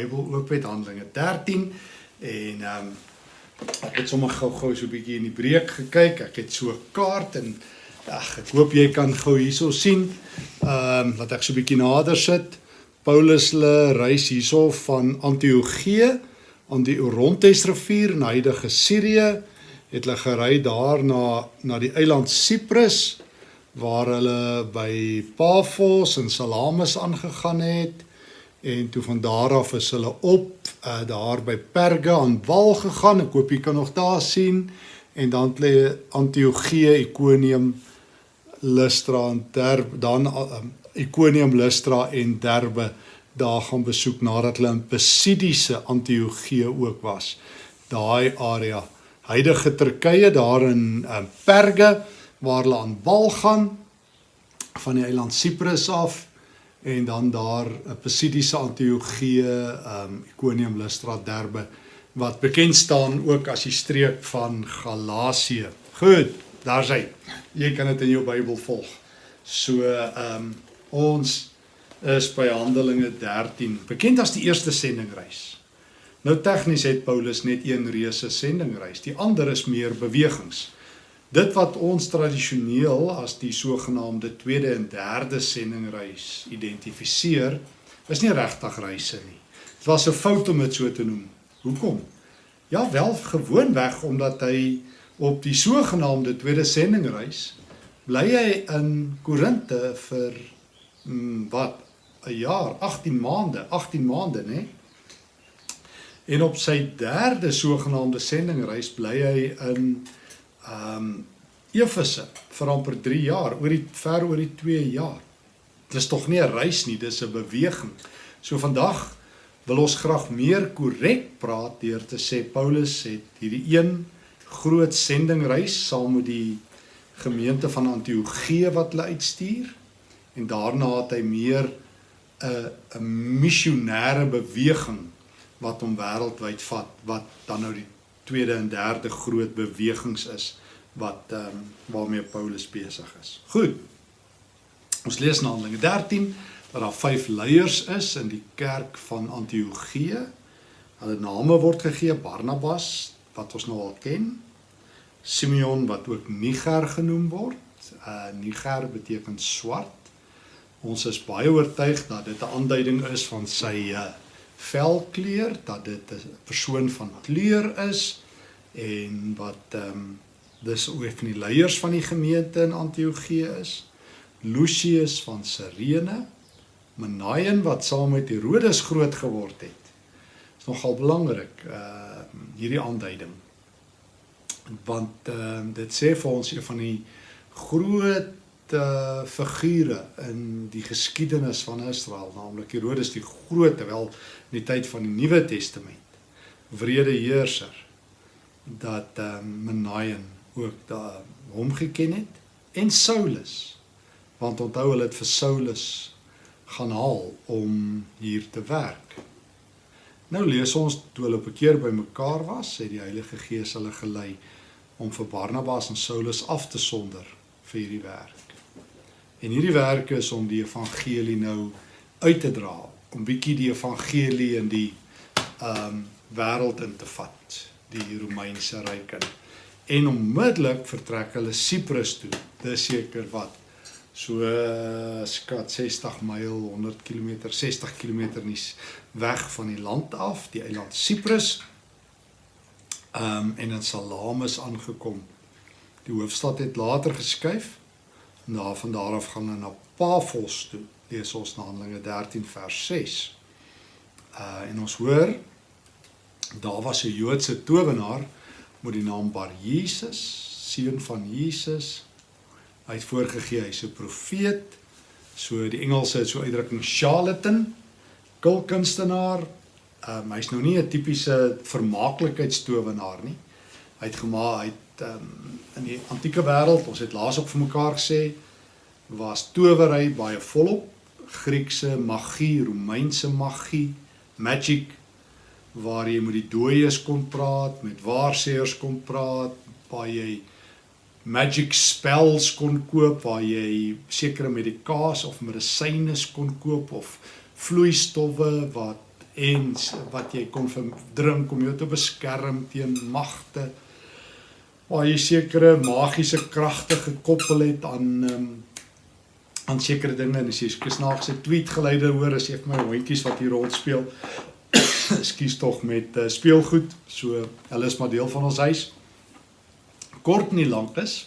as jy jou Bybel oop het, Handelinge 13 en ehm um, het sommer gou-gou so 'n bietjie in die breek gekyk. Ek het so 'n kaart en ag, ek hoop jy kan gou hierso sien. Ehm um, laat ek so 'n bietjie nader sit. Paulus hulle reis hierso van Antiochië aan die Orontes rivier in huidige Sirië het hulle gery daar na na die eiland Siprus waar hulle by Paphos en Salamis aangegaan het en toe van daar af is hulle op uh, daar by Perga aan wal gegaan. Ek hoop jy kan nog daar sien en dan lê Antiochië, Iconium, Lystra en Derbe dan uh, Iconium, Lystra en Derbe daar gaan besoek nadat hulle in Pisidiese Antiochië ook was. Daai area, huidige Turkye daar in uh, Perga waar hulle aan wal gaan van die eiland Siprus af en dan daar 'n Pisidiese Antiochië, ehm um, Iconium, Lystra, Derbe wat bekend staan ook as die streek van Galasië. Goed, daar's hy. Jy kan dit in jou Bybel volg. So ehm um, ons is by Handelinge 13, bekend as die eerste sendingreis. Nou tegnies het Paulus net een reuse sendingreis. Die ander is meer bewegings. Dit wat ons tradisioneel as die sogenaamde tweede en derde sendingreis identifiseer, is nie regtig reise nie. Dit was 'n fout om dit so te noem. Hoekom? Ja, wel gewoonweg omdat hy op die sogenaamde tweede sendingreis bly hy in Korinte vir mm, wat 'n jaar, 18 maande, 18 maande, né? En op sy derde sogenaamde sendingreis bly hy in ehm um, Efese vir amper 3 jaar, oor die ver oor die 2 jaar. Dit is tog nie 'n reis nie, dis 'n beweging. So vandag wil ons graag meer korrek praat deur te sê Paulus het hierdie een groot sendingreis saam met die gemeente van Antiochië wat hulle uitstuur en daarna het hy meer 'n 'n missionêre beweging wat hom wêreldwyd vat wat dan nou die tweede en derde groot bewegings is wat ehm um, waarmee Paulus besig is. Goed. Ons lees in Handelinge 13 dat daar vyf leiers is in die kerk van Antiochië. Hulle name word gegee Barnabas wat ons nou al ken. Simeon wat ook Niger genoem word. Uh Niger beteken swart. Ons is baie oortuig dat dit 'n aanduiding is van sy uh velkleur dat dit 'n persoon van kleur is en wat ehm um, dis ook van die leiers van die gemeente in Antiochië is. Lucius van Cyrene Manaen wat saam met Herodes groot geword het. Is nogal belangrik uh hierdie aanduiding. Want ehm uh, dit sê vir ons een van die groot uh, figure in die geskiedenis van Israel, naamlik Herodes die Groot, terwyl in die tyd van die Nuwe Testament, wrede heerser, dat um, Menaien ook daar hom geken het en Saulus, want onthou hulle het vir Saulus gaan haal om hier te werk. Nou lees ons toe hulle op 'n keer bymekaar was, het die Heilige Gees hulle gelei om vir Barnabas en Saulus af te sonder vir hierdie werk. En hierdie werk is om die evangelie nou uit te dra, om bietjie die evangelie in die ehm um, wêreld in te vat, die Romeinse ryk in. En onmiddellik vertrek hulle Siprus toe. Dis seker wat so skat 60 myl, 100 km, 60 km nie weg van die land af, die eiland Siprus. Ehm um, en in Salamis aangekom. Die hoofstad het later geskuif na van daar af gaan na Paphos toe. Lees ons na Handelinge 13 vers 6. Uh en ons hoor daar was 'n Joodse towenaar met die naam Bar Jesus, seun van Jesus. Hy het voorgegee hy's 'n profeet. So die Engelse het so uitdrukking charlatan, kulkunstenaar. Um hy's nou nie 'n tipiese vermaaklikheidstowenaar nie. Hy het gemaak hy het um, in die antieke wêreld, ons het laas op vir mekaar gesê, was towery baie volop. Griekse magie, Romeinse magie, magic waar jy met die dooies kon praat, met waarseers kon praat, waar jy magic spells kon koop, waar jy sekere medikasie of medisyne kon koop of vloeistowwe wat en wat jy kon drink om jou te beskerm teen magte waar jy sekere magiese kragte gekoppel het aan um, aan sekere dinge. En as jy snaakse tweet geleide hoor as jy vir my hondjies wat hier rond speel skuis tog met uh, speelgoed. So hulle is maar deel van ons huis. Kort nie lank is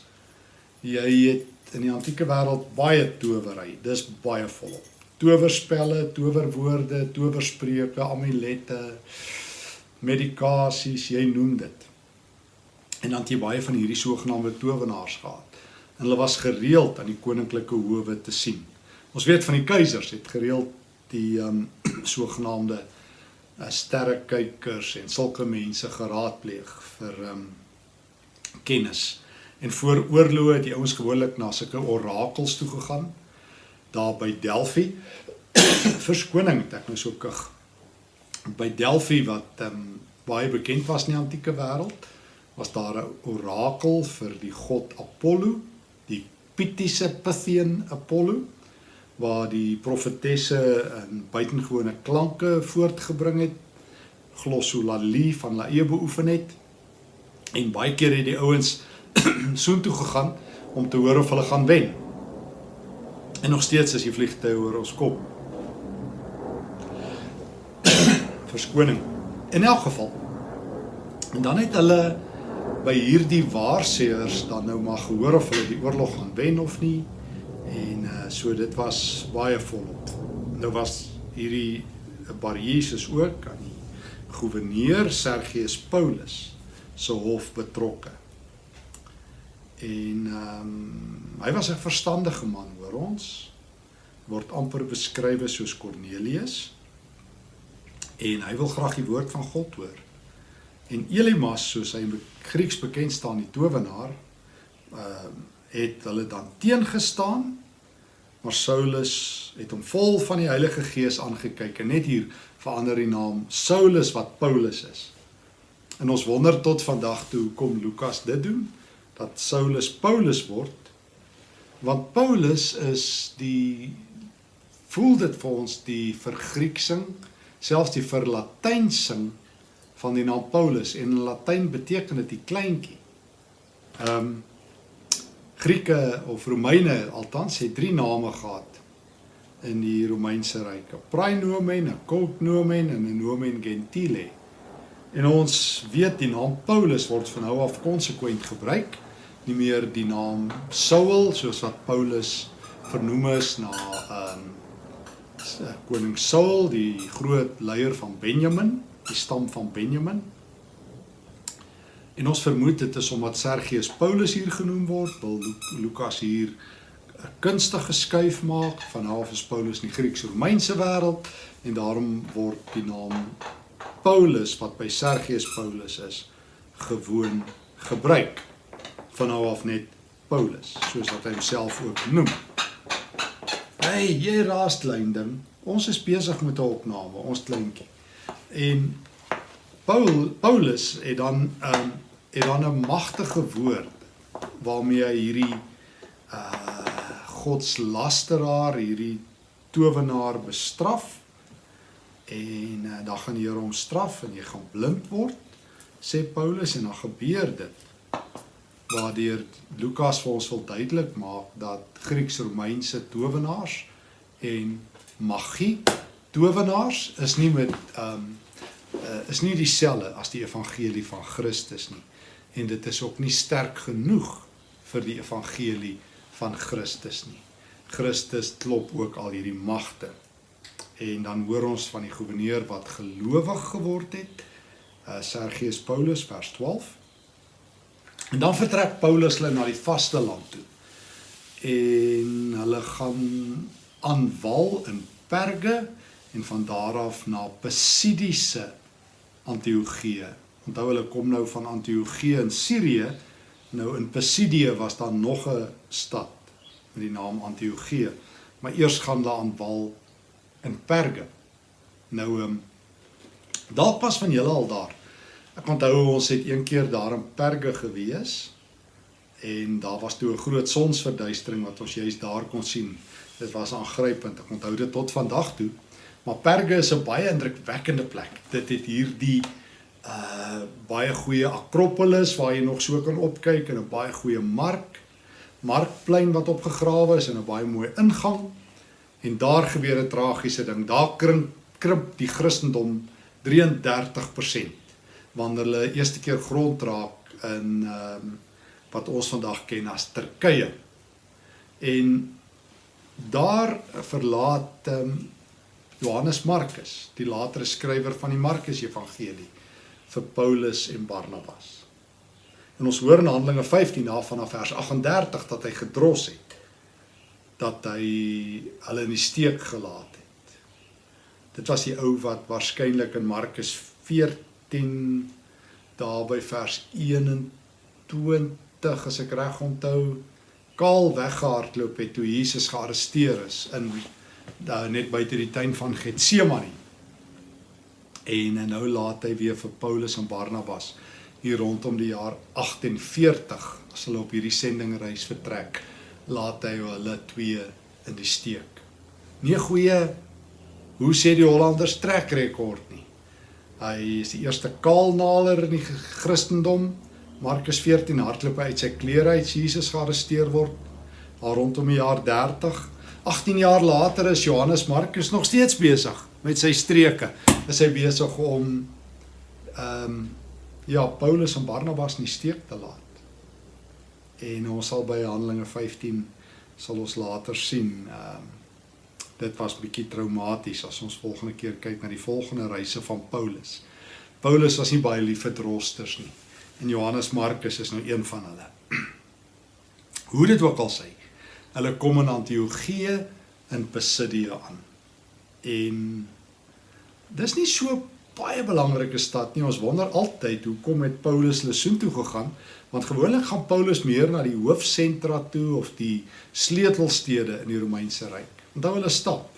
jy het in die antieke wêreld baie towery. Dis baie volop towerspelle towerwoorde towerspreuke amulette medikasies jy noem dit en dan het jy baie van hierdie sogenaamde towenaars gehad. En hulle was gereeld aan die koninklike howe te sien. Ons weet van die keisers het gereeld die um sogenaamde uh, sterrekykers en sulke mense geraadpleeg vir um kennis. En voor oorloë het die ouens gewoonlik na sulke orakels toe gegaan daar by Delphi. Verskoning, ek nou so kug. By Delphi wat um baie bekend was in die antieke wêreld was daar 'n orakel vir die god Apollo, die Pythiese Pythian Apollo waar die profetesse 'n buitengewone klanke voortgebring het, glossolalie van lae beoefen het. En baie keer het die ouens soontoe gegaan om te hoor of hulle gaan wen. En nog steeds is die vliegtye oor ons kop. Verskoning. In elk geval. En dan het hulle by hierdie waarsêers dan nou maar gehoor of hulle die oorlog gaan wen of nie. En uh so dit was baie volop. Nou was hierdie bar Jesus ook aan die goewerneur Sergius Paulus se hof betrokke. En ehm um, hy was 'n verstandige man, hoor ons. Word amper beskryf soos Cornelius. En hy wil graag die woord van God hoor. En Elimas, soos hy in Grieks bekend staan, die towenaar, ehm uh, het hulle dan teengestaan. Maar Saulus het hom vol van die Heilige Gees aangekyk en net hier verander die naam Saulus wat Paulus is. En ons wonder tot vandag toe hoekom Lukas dit doen dat Saulus Paulus word. Want Paulus is die voel dit vir ons die vergrieksing, selfs die verlatynsing van die naam Paulus en in Latyn beteken dit die kleintjie. Ehm um, Grieke of Romeine althans het drie name gehad in die Romeinse ryk: Praenomen, Cognomen en Nomen Gentile. En ons weet die naam Paulus word van nou af konsekwent gebruik, nie meer die naam Saul soos wat Paulus vernoem is na ehm um, koning Saul, die groot leier van Benjamin die stam van Benjamin. En ons vermoed dit is omdat Sergius Paulus hier genoem word, wil Lukas hier 'n kunstige skuif maak van half is Paulus in die Grieks-Romeinse wêreld en daarom word die naam Paulus wat by Sergius Paulus is gewoon gebruik van nou af net Paulus soos wat hy homself ook noem. Hey, jy raastlyn ding. Ons is besig met 'n opname, ons kleintjie. En Paul Paulus het dan um, het dan 'n magtige woord waarmee hy hierdie uh godslasteraar, hierdie towenaar bestraf. En uh, dan gaan die Here hom straf en jy gaan blind word, sê Paulus en dan gebeur dit. Waardeur Lukas vir ons wil duidelik maak dat Grieks-Romeinse towenaars en magie towenaars is nie met ehm um, uh, is nie dieselfde as die evangelie van Christus nie. En dit is ook nie sterk genoeg vir die evangelie van Christus nie. Christus klop ook al hierdie magte. En dan hoor ons van die goewerneur wat gelowig geword het, uh, Sergius Paulus vers 12. En dan vertrek Paulus hulle na die vaste land toe. En hulle gaan aan wal in Perge en van daar af na Pisidiese Antiochië. Onthou hulle kom nou van Antiochië in Sirië. Nou in Pisidie was daar nog 'n stad met die naam Antiochië. Maar eers gaan hulle aan wal in Perge. Nou ehm um, dalk pas van julle al daar. Ek onthou ons het een keer daar in Perge gewees en daar was toe 'n groot sonsverduistering wat ons juist daar kon sien. Dit was aangrypend. Ek onthou dit tot vandag toe Maar Perge is 'n baie indrukwekkende plek. Dit het hierdie uh baie goeie Akropolis waar jy nog so kan opkyk en 'n baie goeie mark, markplein wat opgegrawe is en 'n baie mooi ingang. En daar gebeur 'n tragiese ding. Daar krimp krimp die Christendom 33% wanneer hulle eerste keer grond raak in ehm um, wat ons vandag ken as Turkye. En daar verlaat ehm um, Johannes Markus, die latere skrywer van die Markus Evangelie vir Paulus en Barnabas. En ons hoor in Handelinge 15 na vanaf vers 38 dat hy gedros het dat hy hulle in die steek gelaat het. Dit was die ou wat waarskynlik in Markus 14 daar by vers 21 as ek reg onthou kaal weggehardloop het toe Jesus gearresteer is in daar net buite die tuin van Getsemane. En nou laat hy weer vir Paulus en Barnabas hier rondom die jaar 48 as hulle op hierdie sendingreis vertrek, laat hy hulle twee in die steek. Nie goeie hoe sê die Hollanders trek rekord nie. Hy is die eerste kaalnaler in die Christendom. Markus 14 hardloop uit sy klere uit Jesus gearresteer word daar rondom die jaar 30 18 jaar later is Johannes Markus nog steeds besig met sy streke. Is hy besig om ehm um, ja, Paulus en Barnabas in die steek te laat. En ons sal by Handelinge 15 sal ons later sien ehm um, dit was bietjie traumaties as ons volgende keer kyk na die volgende reise van Paulus. Paulus was nie baie lief vir rosters nie. En Johannes Markus is nou een van hulle. Hoe dit ook al sê, Hulle kom in Antiochië in Pisidia aan. En dis nie so baie belangrike stad nie. Ons wonder altyd hoekom het Paulus hulle soontoe gegaan? Want gewoonlik gaan Paulus meer na die hoofsentra toe of die sleutelstede in die Romeinse ryk. Onthou hulle stap.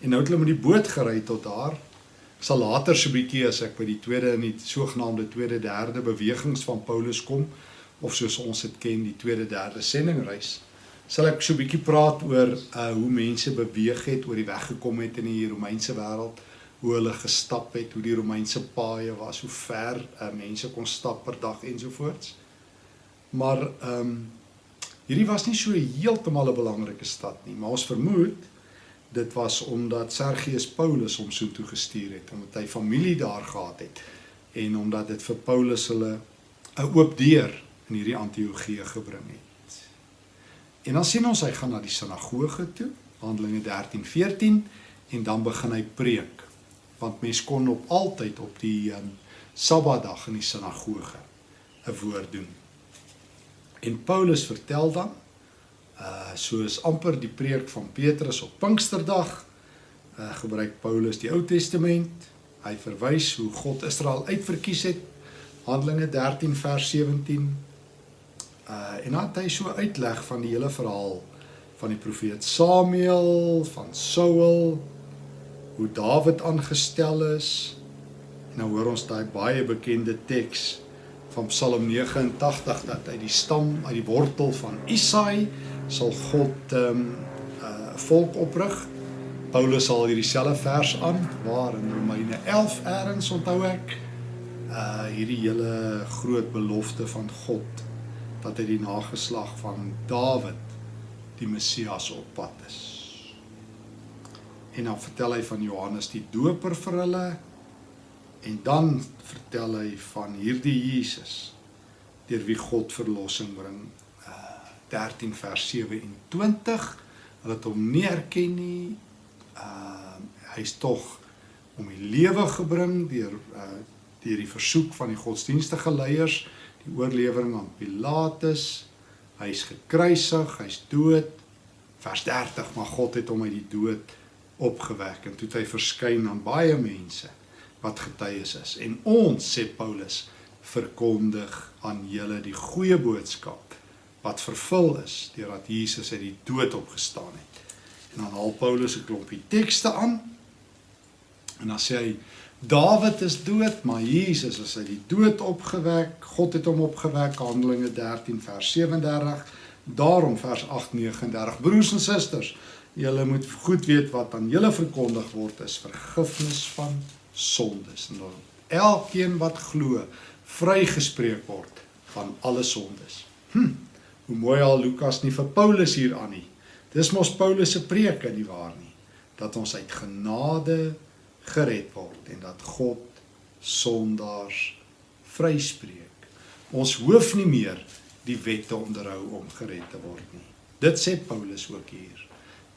En nou het hulle met die boot gery tot daar. Ek sal later so 'n bietjie as ek by die tweede en die sogenaamde tweede derde bewegings van Paulus kom of soos ons dit ken, die tweede derde sendingreis sal ek so 'n bietjie praat oor uh hoe mense beweeg het oor die weg gekom het in die Romeinse wêreld, hoe hulle gestap het, hoe die Romeinse paaie was, hoe ver uh mense kon stap per dag ensovoorts. Maar ehm um, hierdie was nie so heeltemal 'n belangrike stad nie, maar ons vermoed dit was omdat Sergius Paulus hom so toe gestuur het omdat hy familie daar gehad het en omdat dit vir Paulus hulle 'n oop deur in hierdie Antiochië gebring het. En dan sien ons hy gaan na die sinagoge toe, Handelinge 13:14 en dan begin hy preek. Want mens kon op altyd op die um, Sabbatdag in die sinagoge 'n woord doen. En Paulus vertel dan uh soos amper die preek van Petrus op Pinksterdag uh gebruik Paulus die Ou Testament. Hy verwys hoe God Israel uitverkies het. Handelinge 13 vers 17 Uh en dan het hy so uitleg van die hele verhaal van die profeet Samuel, van Saul, hoe Dawid aangestel is. En nou hoor ons daai baie bekende teks van Psalm 89 dat uit die stam, uit die wortel van Isaai sal God ehm um, uh volk oprig. Paulus sal hierdie selfe vers aan waar in Romeine 11 eerens onthou ek uh hierdie hele groot belofte van God dat hy die nageslag van Dawid die Messias op pad is. En dan vertel hy van Johannes die Doper vir hulle en dan vertel hy van hierdie Jesus deur wie God verlossing bring. Uh 13 vers 27. Hulle het hom nie erken nie. Uh hy's tog om die lewe gebring deur uh deur die versoek van die godsdienstige leiers die oorlewering aan Pilatus. Hy's gekruisig, hy's dood. Vers 30, maar God het hom uit die dood opgewek en toe het hy verskyn aan baie mense wat getuies is. En ons sê Paulus verkondig aan julle die goeie boodskap wat vervul is deurdat Jesus uit die dood opgestaan het. En dan haal Paulus 'n klompie tekste aan. En dan sê hy Dawid is dood, maar Jesus is uit die dood opgewek. God het hom opgewek. Handelinge 13 vers 37. Daarom vers 8:39. Broers en susters, julle moet goed weet wat aan julle verkondig word is vergifnis van sondes. En dan elkeen wat glo, vrygespreek word van alle sondes. Hm. Hoe mooi al Lukas nie vir Paulus hier aan nie. Dis mos Paulus se preek in die waar nie dat ons uit genade gered word en dat God sondaars vryspreek. Ons hoef nie meer die wet te onderhou om gered te word nie. Dit sê Paulus ook hier.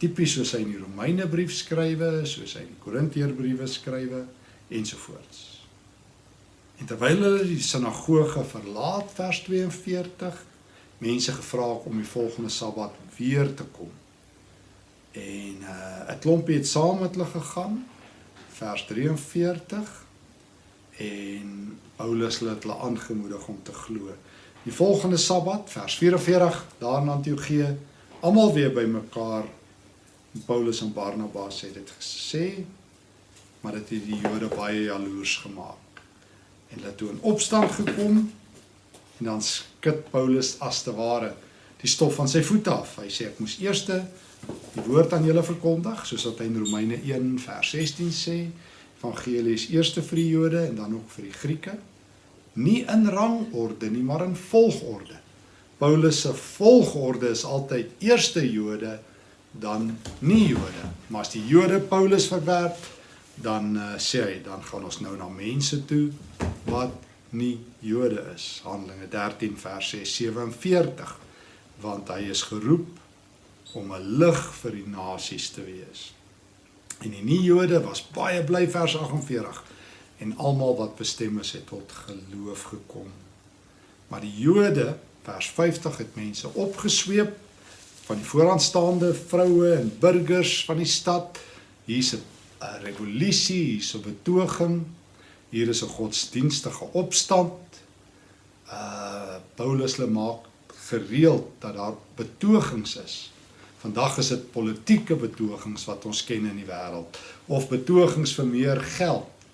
Tipies soos hy in die Romeinebrief skrywe, soos hy in die Korinteërbriewe skrywe ensovoorts. En terwyl hulle die sinagoge verlaat vers 42, mense gevra om die volgende Sabbat weer te kom. En uh 'n klompie het saam met hulle gegaan vers 43 en Paulus het hulle aangemoedig om te glo. Die volgende Sabbat vers 44 daar in Antiochië almal weer bymekaar Paulus en Barnabas het dit gesê maar dit het die Jode baie jaloers gemaak. En hulle toe in opstand gekom en dan skud Paulus as te ware die stof van sy voete af. Hy sê ek moes eerste die woord aan julle verkondig soos wat hy in Romeine 1 vers 16 sê evangelie is eerste vir die Jode en dan ook vir die Grieke. Nie in rangorde nie maar in volgorde. Paulus se volgorde is altyd eerste Jode dan nie Jode. Maar as die Jode Paulus verwerp dan uh, sê hy dan gaan ons nou na mense toe wat nie Jode is. Handelinge 13 vers 6 47 want hy is geroep om 'n lig vir die nasies te wees. En die nie-Jode was baie bly vers 48 en almal wat bestem is het tot geloof gekom. Maar die Jode vers 50 het mense opgesweep van die vooraanstaande vroue en burgers van die stad. Hier's 'n revolusie, hier's 'n betoging. Hier is 'n godsdienstige opstand. Uh Paulus lê maak gereeld dat daar betogings is Vandag is dit politieke betogings wat ons ken in die wêreld of betogings vir meer geld.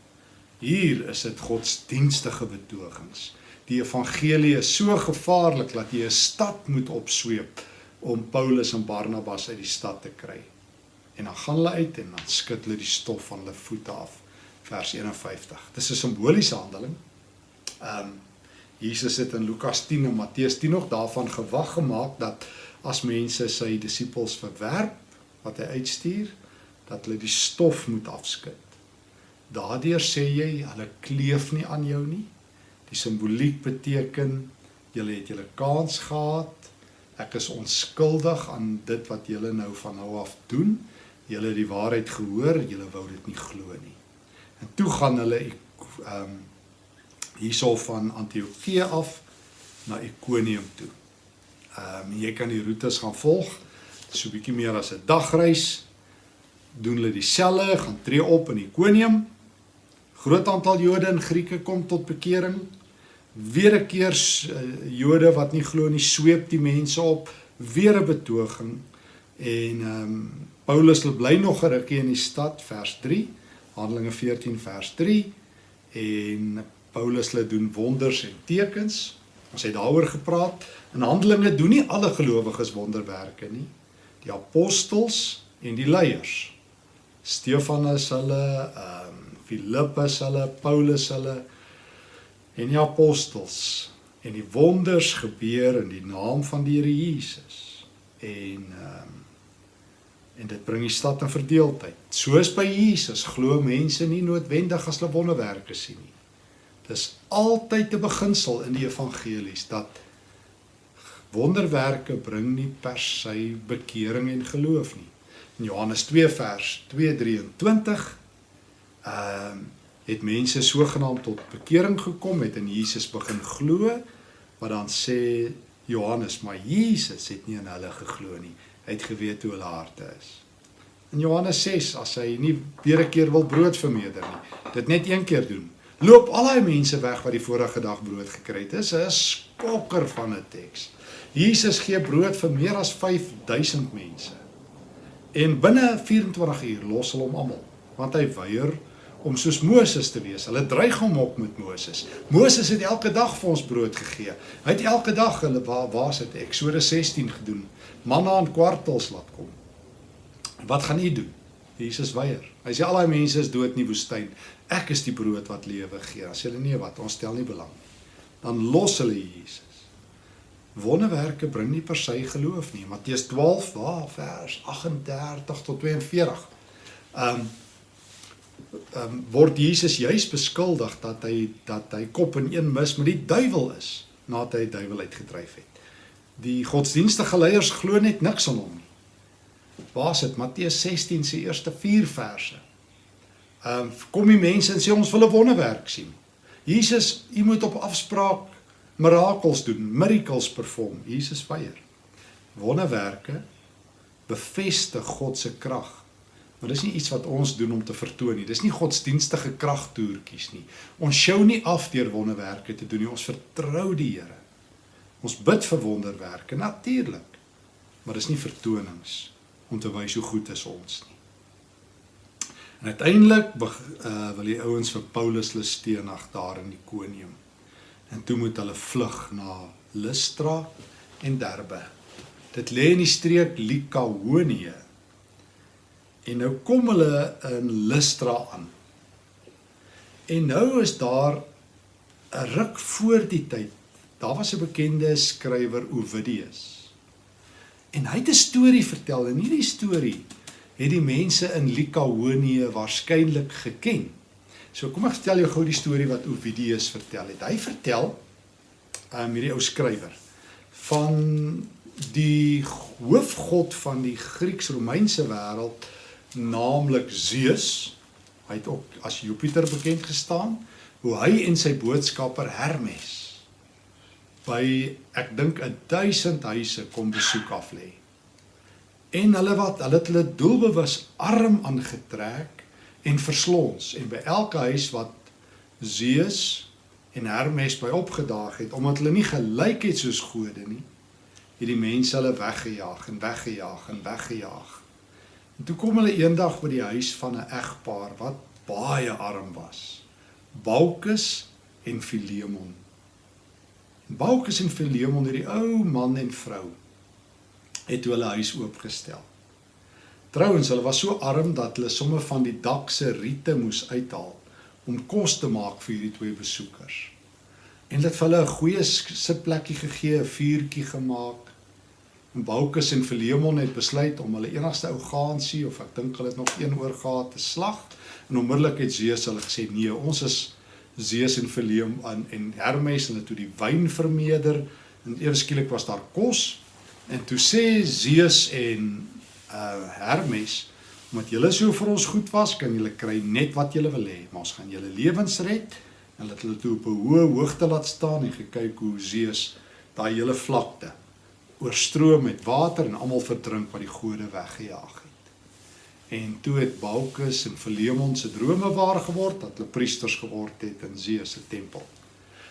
Hier is dit godsdienstige betogings. Die evangelie is so gevaarlik dat jy 'n stad moet opsweep om Paulus en Barnabas uit die stad te kry. En dan gaan hulle uit en dan skud hulle die stof van hulle voete af. Vers 51. Dis 'n simboliese handeling. Ehm um, Jesus het in Lukas 10 en Matteus 10 nog daarvan gewag gemaak dat as mense sy disippels verwerp wat hy uitstuur dat hulle die stof moet afskud. Daardeur sê jy hulle kleef nie aan jou nie. Die simboliek beteken julle het julle kans gehad. Ek is onskuldig aan dit wat julle nou van nou af doen. Julle het die waarheid gehoor, julle wou dit nie glo nie. En toe gaan hulle ehm um, hierso van Antiochië af na Ikonium toe. Ehm um, jy kan die roetes gaan volg. So 'n bietjie meer as 'n dagreis. Doen hulle dieselfde, gaan tree op in Ikonium. Groot aantal Jode en Grieke kom tot bekering. Weer 'n keer uh, Jode wat nie glo nie, sweep die mense op, weer 'n betoging. En ehm um, Paulus bly nog 'n rukkie in die stad, vers 3, Handelinge 14 vers 3 en Paulus lê doen wonders en tekens. Ons het daaroor gepraat. In Handelinge doen nie alle gelowiges wonderwerke nie. Die apostels en die leiers. Stefanus hulle, ehm um, Filippus hulle, Paulus hulle en die apostels en die wonders gebeur in die naam van die Here Jesus. En ehm um, en dit bring die stad in verdeeldheid. Soos by Jesus glo mense nie noodwendig as hulle wonderwerke sien nie. Dis altyd 'n beginsel in die evangelies dat wonderwerke bring nie per se bekering en geloof nie. In Johannes 2 vers 2:23 ehm uh, het mense sogenaamd tot bekering gekom het en Jesus begin glo wat dan sê Johannes maar Jesus het nie in hulle geglo nie. Hy het geweet hoe hulle harte is. In Johannes 6 as hy nie weer 'n keer wil brood vermeerder nie, dit net een keer doen loop al daai mense weg wat die vorige dag brood gekry het. Dis 'n skokker van 'n teks. Jesus gee brood vir meer as 5000 mense. En binne 24 uur los hulle hom almal, want hy weier om soos Moses te wees. Hulle dreig hom op met Moses. Moses het elke dag vir ons brood gegee. Hy het elke dag hulle waar waar's dit Eksodus 16 gedoen. Manna en kwartels laat kom. Wat gaan u doen? Jesus weier. Hy sê al daai mense is dood in die woestyn. Ek is die brood wat lewe gee. As hulle nee wat, ons stel nie belang nie. Dan los hulle Jesus. Wonderwerke bring nie per se geloof nie. Matteus 12 waar vers 38 tot 42. Um um word Jesus juis beskuldig dat hy dat hy kop in een mis met die duiwel is nadat hy die duiwel uitgedryf het. Die godsdienstige leiers glo net niks aan hom. Waar is dit? Matteus 16 se eerste 4 verse. Ehm um, kom die mense en sê ons wil 'n wonderwerk sien. Jesus, u moet op afspraak mirakels doen, miracles perform. Jesus weier. Wonderwerke bevestig God se krag. Maar dis nie iets wat ons doen om te vertoon nie. Dis nie godsdienstige kragtoertjies nie. Ons sjou nie af deur wonderwerke te doen nie. Ons vertrou die Here. Ons bid vir wonderwerke natuurlik. Maar dis nie vertonings om te wys hoe goed is ons nie. En uiteindelik uh, wil die ouens vir Paulus hulle steenag daar in Ikonium. En toe moet hulle vlug na Lystra en Derbe. Dit lê in die streek Likaonie. En nou kom hulle in Lystra aan. En nou is daar 'n ruk voor die tyd. Daar was 'n bekende skrywer Ovidius. En hy het 'n storie vertel en hierdie storie het die mense in Likaonie waarskynlik geken. So kom ek vertel jou gou die storie wat Ovidius vertel het. Hy vertel um hierdie ou skrywer van die hoofgod van die Grieks-Romeinse wêreld naamlik Zeus. Hy het ook as Jupiter bekend gestaan, hoe hy en sy boodskapper Hermes by ek dink 1000 huise kom besoek af lê. En hulle wat hulle het hulle doelbewus arm aangetrek en verslons en by elke huis wat Zeus en Hermes by opgedaag het omdat hulle nie gelyk het soos gode nie, het die mense hulle weggejaag en weggejaag en weggejaag. En toe kom hulle eendag by die huis van 'n egpaar wat baie arm was. Baukus en Philemon. Baukus en Philemon, hierdie ou man en vrou, het hulle huis oopgestel. Trouwens, hulle was so arm dat hulle somme van die dak se riete moes uithaal om kos te maak vir hierdie twee besoekers. En hulle het vir hulle 'n goeie sitplekkie gegee, 'n vuurtjie gemaak. En Baukus en Philemon het besluit om hulle enigste ou gaansie of ek dink hulle het nog een oor gehad te slag. En onmiddellik het Zeus hulle gesê: "Nee, ons is Zeus en Phileum aan en Hermes hulle toe die wyn vermeerder. En ewe skielik was daar kos. En toe sê Zeus en uh Hermes omdat julle so vir ons goed was kan julle kry net wat julle wil hê maar ons gaan julle lewens red en laat hulle toe op 'n hoë hoogte laat staan en gekyk hoe Zeus daai hele vlakte oorstroom met water en almal verdrink wat die gode weggejaag het En toe het Baukus en Philemon se drome waar geword dat hulle priesters geword het in Zeus se tempel.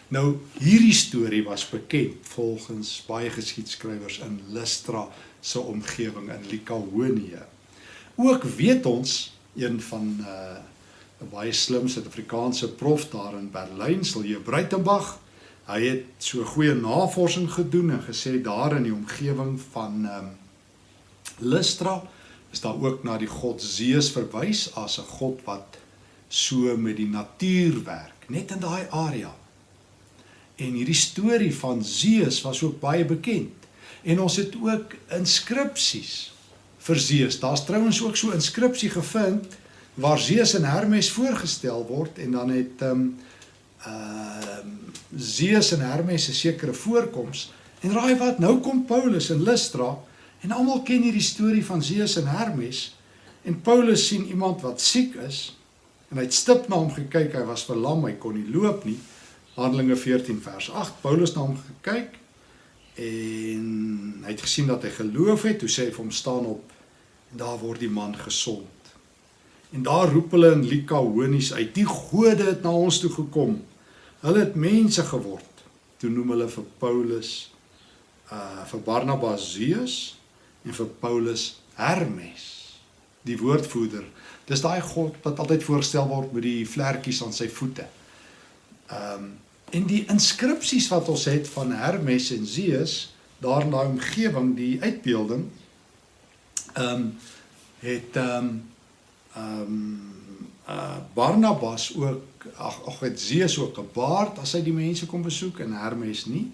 Nou hierdie storie was bekend volgens baie geskiedskrywers in Lystra se omgewing in Likaonie. Ook weet ons een van uh, 'n baie slim Suid-Afrikaanse prof daar in Berlyn, Silje Breitenberg. Hy het so goeie navorsing gedoen en gesê daar in die omgewing van um, Lystra is daar ook na die god Zeus verwys as 'n god wat so met die natuur werk, net in daai area. En hierdie storie van Zeus was ook baie bekend. En ons het ook inskripsies vir Zeus. Daar's trouens ook so 'n inskripsie gevind waar Zeus en Hermes voorgestel word en dan het ehm um, ehm uh, Zeus en Hermes 'n sekere voorkoms. En raai wat, nou kom Paulus in Lystra En almal ken hierdie storie van Zeus en Hermes. En Paulus sien iemand wat siek is en hy het stip na hom gekyk. Hy was verlam, hy kon nie loop nie. Handelinge 14 vers 8. Paulus na hom gekyk en hy het gesien dat hy geloof het. Toe sê hy vir hom staan op en daar word die man gesond. En daar roep hulle in Likaonies uit: "Die gode het na ons toe gekom. Hulle het mense geword." Toe noem hulle vir Paulus uh vir Barnabas Zeus en vir Paulus Hermes, die woordvoerder. Dis daai god wat altyd voorgestel word met die vlekkies aan sy voete. Ehm um, en die inskripsies wat ons het van Hermes en Zeus daar in daai omgewing, die uitbeelding ehm um, het ehm um, ehm um, uh Barnabas ook ag ag het Zeus ook 'n baard as hy die mense kom besoek en Hermes nie.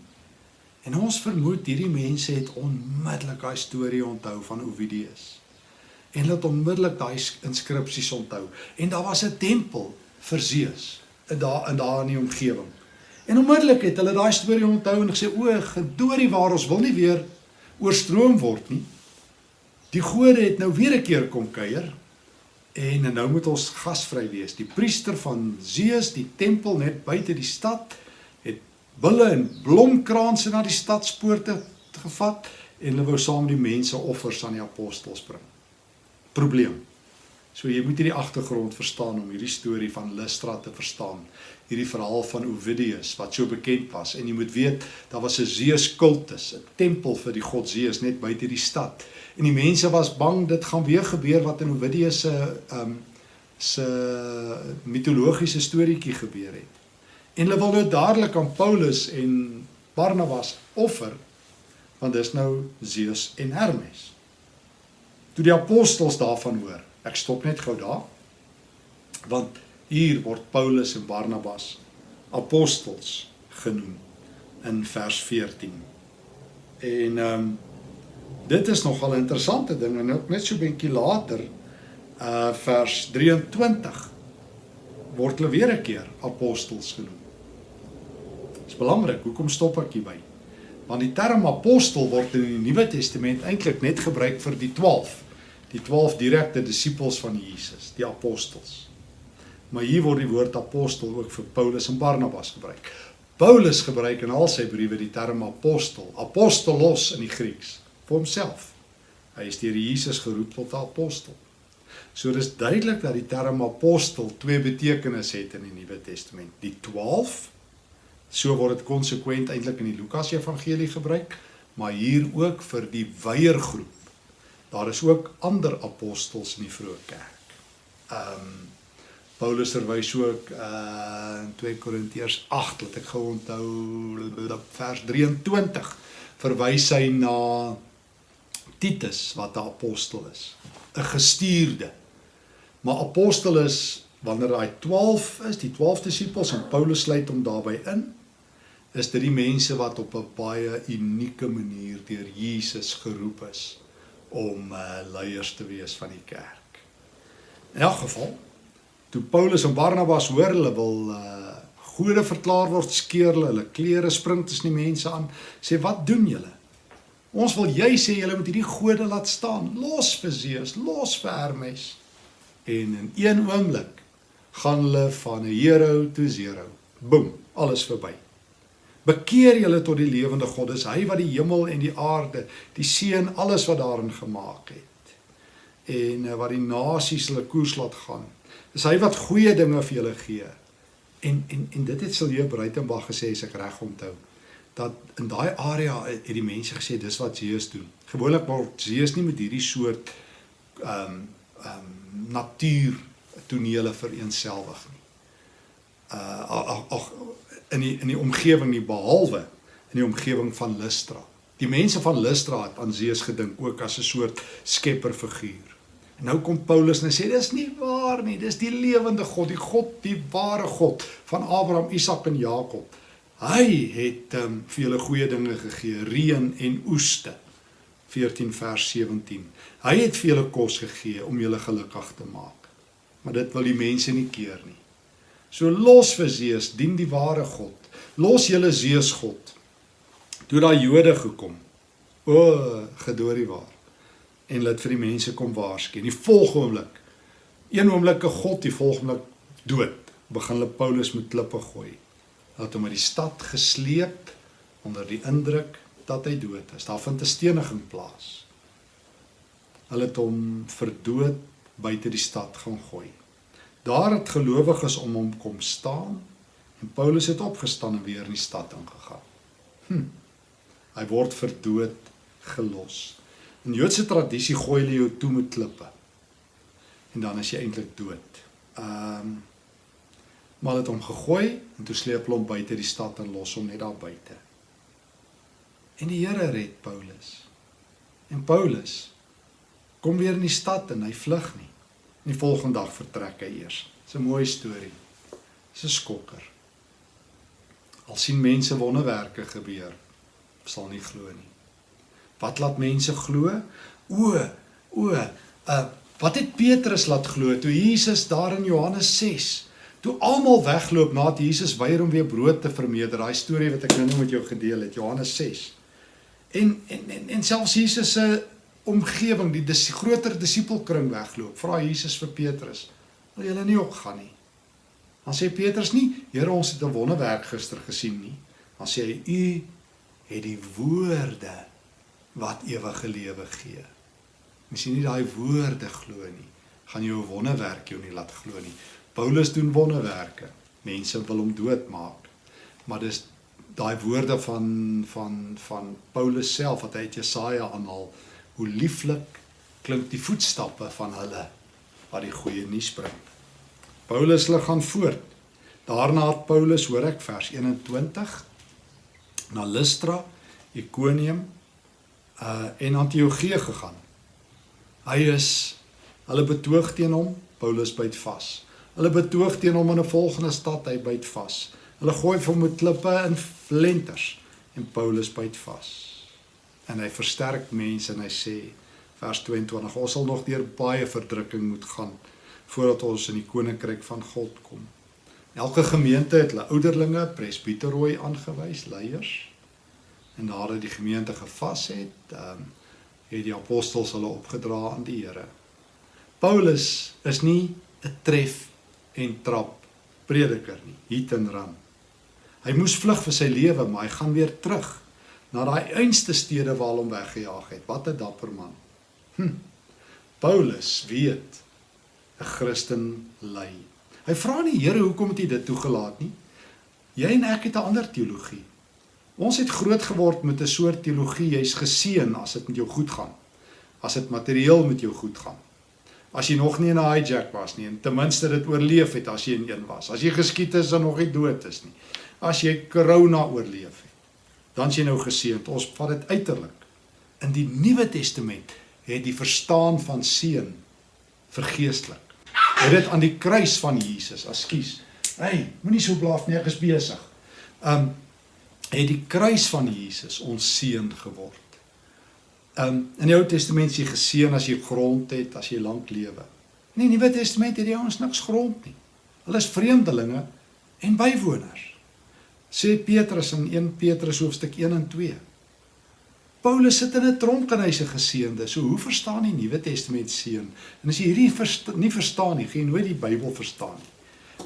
En ons vermoed hierdie mense het onmiddellik daai storie onthou van Ovidius. En hulle het onmiddellik daai inskripsies onthou. En daar was 'n tempel vir Zeus daar in daar in die omgewing. En onmiddellik het hulle daai storie onthou en gesê o, gedoorie waar ons wil nie weer oorstroom word nie. Die gode het nou weer 'n keer kom kuier En nou moet ons gasvry wees. Die priester van Zeus, die tempel net buite die stad, bulle en blomkranse na die stadspoorte gevat en hulle wou saam die mense offers aan die apostels bring. Probleem. So jy moet hierdie agtergrond verstaan om hierdie storie van Lystra te verstaan. Hierdie verhaal van Ovidius wat so bekend was en jy moet weet daar was 'n Zeus kultus, 'n tempel vir die god Zeus net buite die stad. En die mense was bang dit gaan weer gebeur wat in Ovidius se ehm um, se mitologiese storieetjie gebeur het. En hulle wil nou dadelik aan Paulus en Barnabas offer want dis nou Zeus en Hermes. Toe die apostels daarvan hoor, ek stop net gou daar. Want hier word Paulus en Barnabas apostels genoem in vers 14. En ehm um, dit is nogal 'n interessante ding en ook net so 'n bietjie later uh vers 23 word hulle weer 'n keer apostels genoem. Dit is belangrik, hoekom stop ek hierby? Want die term apostel word in die Nuwe Testament eintlik net gebruik vir die 12, die 12 direkte disippels van Jesus, die apostels. Maar hier word die woord apostel ook vir Paulus en Barnabas gebruik. Paulus gebruik in al sy briewe die term apostel, apostolos in die Grieks vir homself. Hy is deur Jesus geroep tot 'n apostel. So dis duidelik dat die term apostel twee betekenisse het in die Nuwe Testament. Die 12 so word dit konsekwent eintlik in die Lukas Evangelie gebruik, maar hier ook vir die wyeer groep. Daar is ook ander apostels in die vroeë kerk. Ehm um, Paulus verwys ook uh in 2 Korintiërs 8, laat ek gou onthou vers 23 verwys hy na Titus wat 'n apostel is, 'n gestuurde. Maar apostel is wanneer daai 12 is, die 12 disippels en Paulus sluit hom daarbey in, is dit die mense wat op 'n baie unieke manier deur Jesus geroep is om uh, leiers te wees van die kerk. In elk geval, toe Paulus en Barnabas hoor hulle wil uh, gode verklaar word, skeer hulle hulle klere spring tussen die mense aan, sê wat doen julle? Ons wil jy sê julle moet hierdie gode laat staan. Los vir Zeus, los vir Hermes. En in een oomblik gaan hulle van 'n hero tot zero. Boem, alles verby. Bekeer julle tot die lewende God. Dis hy wat die hemel en die aarde, die see en alles wat daarin gemaak het. En eh, wat die nasies hulle koers laat gaan. Dis hy wat goeie dinge vir julle gee. En en en dit het Silje Bruitenberg gesê as ek reg onthou dat in daai area het die mense gesê dis wat Jesus doen. Gewoonlik word Jesus nie met hierdie soort ehm um, ehm um, natuur tonele vereenselwig nie. Uh ag ag in die in die omgewing nie behalwe in die omgewing van Lystra. Die mense van Lystra het aan Jesus gedink ook as 'n soort skepperfiguur. En nou kom Paulus en sê dis nie waar nie, dis die lewende God, die God, die ware God van Abraham, Isak en Jakob. Hy het um, vir julle goeie dinge gegee, reën en oeste. 14 vers 17. Hy het vir julle kos gegee om julle gelukkig te maak. Maar dit wil die mense nie keer nie. So los vir Zeus, dien die ware God. Los julle Zeus God. Toe daai Jode gekom. O, gedoorie waar. En laat vir die mense kom waarsku. Die volgende oomblik. Een oomblik 'n God, die volgende dood. Begin hulle Paulus met klippe gooi het hom uit die stad gesleep onder die indruk dat hy dood is. Daar vind 'n steniging plaas. Hulle het hom verdood buite die stad gaan gooi. Daar het gelowiges om hom kom staan en Paulus het opgestaan en weer in die stad ingegaan. Hm. Hy word verdood gelos. In Joodse tradisie gooi hulle jou toe met klippe. En dan is jy eintlik dood. Ehm um, maar het hom gegooi en toe sleep hom buite die stad en los hom net daar buite. En die Here red Paulus. En Paulus kom weer in die stad en hy vlug nie. En die volgende dag vertrek hy eers. Dis 'n mooi storie. Dis 'n skokker. Al sien mense wonderwerke gebeur, sal nie glo nie. Wat laat mense glo? O, o, uh wat het Petrus laat glo toe Jesus daar in Johannes 6 toe almal wegloop nadat Jesus weier om weer brood te vermeerder. Daai storie wat ek nou met jou gedeel het, Johannes 6. En en en, en selfs Jesus se omgewing, die dis groter disipelkring wegloop. Vra Jesus vir Petrus, "Wil julle nie ook gaan nie?" Dan sê Petrus nie, "Here, ons het 'n wonderwerk gister gesien nie." Dan sê hy, "U het die woorde wat ewige lewe gee." Jy nie daai woorde glo nie, gaan jou wonderwerk jou nie laat glo nie. Paulus doen wonderwerke. Mense wil hom doodmaak. Maar dis daai woorde van van van Paulus self wat hy uit Jesaja aanhaal hoe lieflik klink die voetstappe van hulle wat die goeie nuus bring. Paulus lig gaan voort. Daarna het Paulus, hoor ek vers 21, na Lystra, Ikonium uh en Antiochië gegaan. Hy is hulle betoog teen hom, Paulus byt vas. Hulle betoog teen hom in 'n volgende stad, hy byt vas. Hulle gooi hom met klippe en flenters en Paulus byt vas en hy versterk mense en hy sê vers 22 ons sal nog deur baie verdrukking moet gaan voordat ons in die koninkryk van God kom. Elke gemeente het hulle ouderlinge, presbiterooi aangewys, leiers. En nadat die gemeente gevas het, ehm het die apostels hulle opgedra aan die Here. Paulus is nie 'n tref en trap prediker nie, hit and run. Hy moes vlug vir sy lewe, maar hy gaan weer terug na daai einste stede waar hom weggejaag het. Wat 'n dapper man. Hm. Paulus weet 'n Christen ly. Hy vra nie Here hoekom het U dit toegelaat nie? Jy en ek het 'n ander teologie. Ons het groot geword met 'n soort teologie, jy's geseën as dit met jou goed gaan. As dit materieel met jou goed gaan. As jy nog nie in 'n hijack was nie en ten minste dit oorleef het as jy in een was. As jy geskiet is en nog nie dood is nie. As jy corona oorleef het dan is jy nou geseënd. Ons vat dit uiterlik. In die Nuwe Testament het die verstaan van seën vergeestelik. Het dit aan die kruis van Jesus, ekskuus. Hey, moenie so blaaf nie, ek is besig. Um het die kruis van Jesus ons seën geword. Um in die Ou Testament is jy geseën as jy grond het, as jy lank lewe. In die Nuwe Testament het jy ons niks grond nie. Hulle is vreemdelinge en bywoners sê Petrus in 1 Petrus hoofstuk 1 en 2. Paulus sit in 'n tronk en hy's 'n geseënde. So hoe verstaan die Nuwe Testament seën? En as jy hierdie versta nie verstaan nie, gaan jy nooit die Bybel verstaan nie.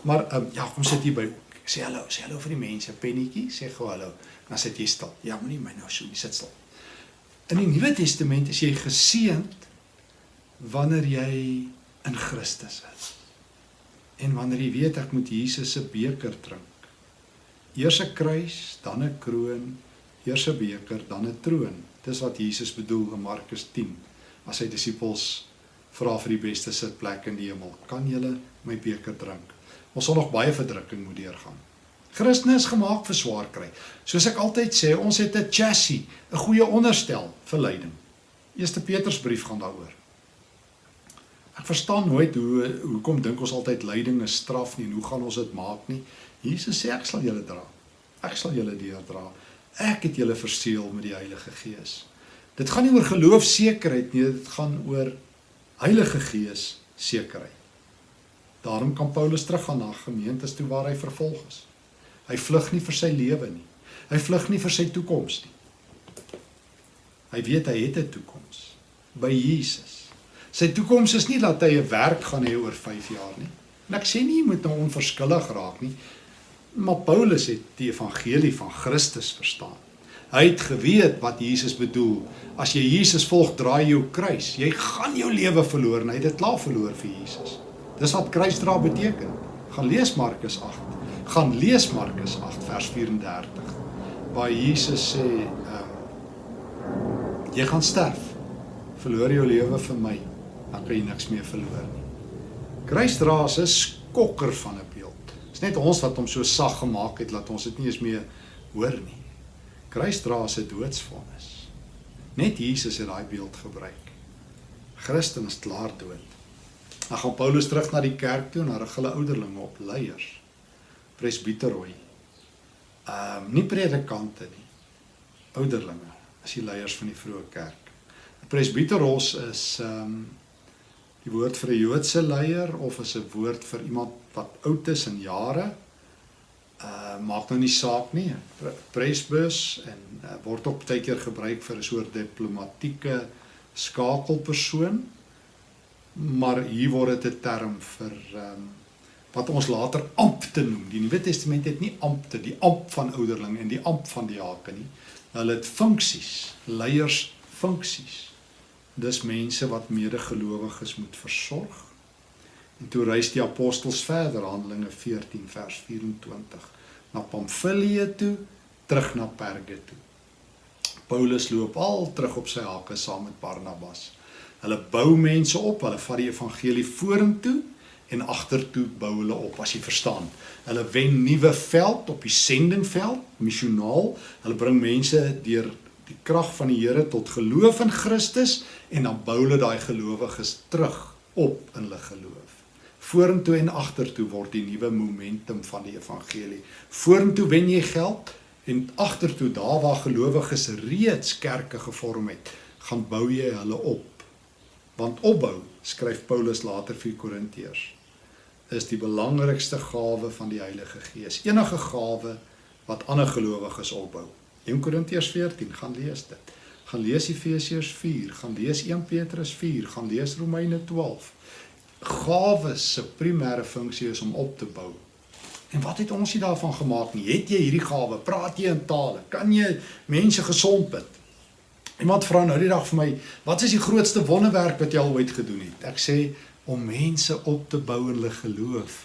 Maar um, ja, kom sit hier by. Sê hallo, sê hallo vir die mense, pennetjie, sê gou hallo. Dan sit jy stil. Ja, moenie my nou so, jy sit stil. In die Nuwe Testament is jy geseënd wanneer jy in Christus is. En wanneer jy weet ek moet Jesus se beker drink Eers 'n kruis, dan 'n kroon, eers 'n beker, dan 'n troon. Dis wat Jesus bedoel in Markus 10 as sy disippels vra vir die beste sitplek in die hemel. Kan julle my beker drink? Ons sal nog baie verdrukking moet deurgaan. Christene is gemaak vir swaar kry. Soos ek altyd sê, ons het 'n chassis, 'n goeie onderstel vir lyding. Eerste Petrusbrief gaan daaroor. Ek verstaan nooit hoe hoekom dink ons altyd lyding is straf nie en hoe gaan ons dit maak nie. Jesus sê ek sal julle dra. Ek sal julle deurdra. Ek het julle verseël met die Heilige Gees. Dit gaan nie oor geloof sekerheid nie, dit gaan oor Heilige Gees sekerheid. Daarom kan Paulus teruggaan na gemeentes toe waar hy vervolg is. Hy vlug nie vir sy lewe nie. Hy vlug nie vir sy toekoms nie. Hy weet hy het 'n toekoms by Jesus. Sy toekoms is nie dat hy 'n werk gaan hê oor 5 jaar nie. En ek sê nie jy moet nou onverskillig raak nie. Maar Paulus het die evangelie van Christus verstaan. Hy het geweet wat Jesus bedoel. As jy Jesus volg, draai jou kruis. Jy gaan jou lewe verloor en hy het dit klaar verloor vir Jesus. Dis wat kruisdra beteken. Gaan lees Markus 8. Gaan lees Markus 8 vers 34 waar Jesus sê, ehm um, jy gaan sterf. Verloor jou lewe vir my, dan kan jy niks meer verloor nie. Kruisdra is 'n skokker van 'n Dis net ons wat hom so sag gemaak het dat ons dit nie eens meer hoor nie. Kruisdra se doodsvonnis. Net Jesus het daai beeld gebruik. Christen is klaar dood. Dan gaan Paulus terug na die kerk toe en daar rig hulle ouderlinge op leiers. Presbiteroi. Ehm um, nie predikante nie. Ouderlinge is die leiers van die vroeë kerk. 'n Presbiteros is ehm um, die woord vir 'n Joodse leier of is 'n woord vir iemand wat oud is in jare? uh maak nou nie saak nie. Presbus en uh, word ook baie keer gebruik vir 'n soort diplomatieke skakelpersoon. Maar hier word dit 'n term vir um wat ons later ampte noem. Die Nuwe Testament het nie ampte, die amp van ouderling en die amp van diaken nie. Hulle het funksies, leiers funksies. Dis mense wat medegelowiges moet versorg En toe reis die apostels verder, Handelinge 14 vers 24, na Pamfilië toe, terug na Perge toe. Paulus loop al terug op sy hakke saam met Barnabas. Hulle bou mense op, hulle vat die evangelie vorentoe en agtertoe bou hulle op, as jy verstaan. Hulle wen nuwe veld op die sendingveld, missionaal. Hulle bring mense deur die krag van die Here tot geloof in Christus en dan bou hulle daai gelowiges terug op in hulle geloof. Vorentoe en agtertoe word die nuwe momentum van die evangelie. Vorentoe wen jy geld en agtertoe daar waar gelowiges reeds kerke gevorm het, gaan bou jy hulle op. Want opbou, skryf Paulus later vir Korintiërs, is die belangrikste gawe van die Heilige Gees. Enige gawe wat ander gelowiges opbou. 1 Korintiërs 14, gaan lees dit. Gaan lees Efesiërs 4, gaan lees 1 Petrus 4, gaan lees Romeine 12 gawes se primêre funksie is om op te bou. En wat het ons nie daarvan gemaak nie? Het jy hierdie gawe? Praat jy in tale? Kan jy mense gesond bid? Iemand vra nou die dag vir my, wat is die grootste wonderwerk wat jy al ooit gedoen het? Ek sê om mense op te bou in hulle geloof.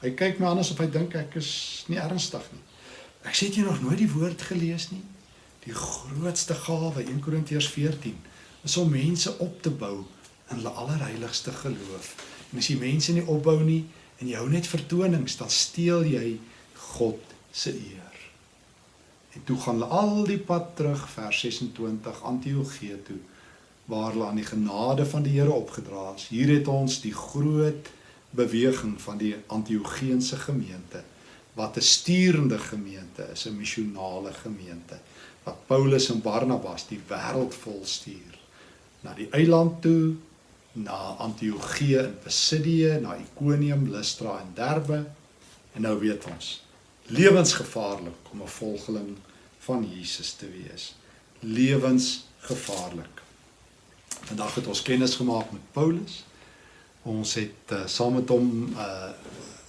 Hy kyk my anders of hy dink ek is nie ernstig nie. Ek sê jy nog nooit die woord gelees nie? Die grootste gawe 1 Korintiërs 14 is om mense op te bou in hulle allerheiligste geloof. En as jy mense nie opbou nie en jy hou net vertonings, dan steel jy God se eer. En toe gaan hulle al die pad terug vers 26 Antiochië toe waar hulle aan die genade van die Here opgedra is. Hier het ons die groot beweging van die Antiochiense gemeente wat 'n stuurende gemeente is, 'n missionale gemeente wat Paulus en Barnabas die wêreld vol stuur na die eiland toe na Antiochië in Pisidië, na Ikonium, Lystra en Derbe. En nou weet ons, lewensgevaarlik om 'n volgeling van Jesus te wees. Lewensgevaarlik. Vandag het ons kennis gemaak met Paulus. Ons het uh, saam met hom uh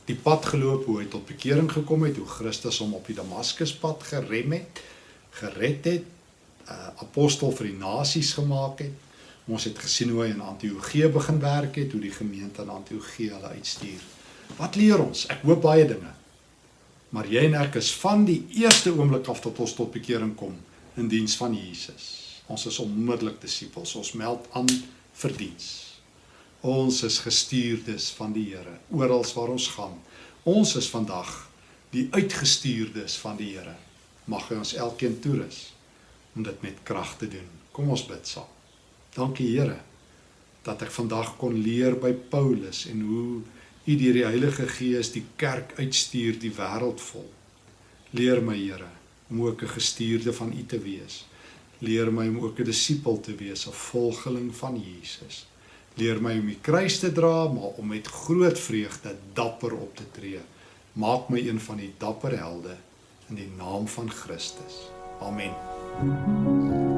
die pad geloop hoe hy tot bekering gekom het, hoe Christus hom op die Damaskuspad gerem het, gered het, uh apostel vir die nasies gemaak het Ons het gesien hoe hy in Antiochië begin werk het, hoe die gemeente in Antiochië hulle uitstuur. Wat leer ons? Ek hoop baie dinge. Maar jy en ek is van die eerste oomblik af tot ons tot bekering kom in diens van Jesus. Ons is onmiddellik disippels. Ons meld aan vir diens. Ons is gestuurdes van die Here oral waar ons gaan. Ons is vandag die uitgestuurdes van die Here. Mag hy ons elkeen toerus om dit met krag te doen. Kom ons bid saam. Dankie Here dat ek vandag kon leer by Paulus en hoe U deur die Heilige Gees die kerk uitstuur die wêreld vol. Leer my Here om ook 'n gestuurde van U te wees. Leer my om ook 'n disipel te wees, 'n volgeling van Jesus. Leer my om die kruis te dra, maar om met groot vreugde dapper op te tree. Maak my een van die dapper helde in die naam van Christus. Amen.